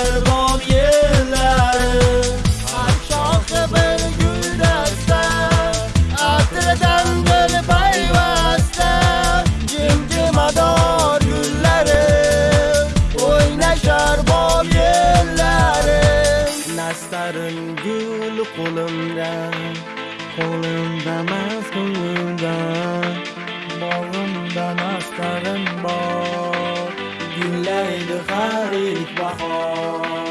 Mehribon yerlari Har shohi bir guldasta Atiradan bir payvasta Jimjimador gullari O'ynashar bol yerlari Nastarim gul qo'limda Qo'limda mas ko'nglimda Bog'imda nastarim bor بالله الخارج بحر